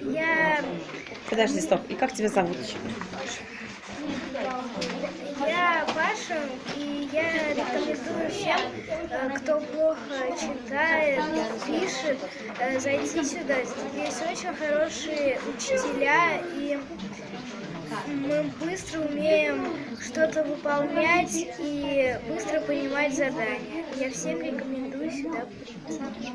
Я, Подожди, стоп. И как тебя зовут? я Паша, и я рекомендую всем, э, кто плохо читает, пишет, э, зайти сюда. Здесь очень хорошие учителя, и мы быстро умеем что-то выполнять и быстро понимать задания. Я всем рекомендую сюда прийти.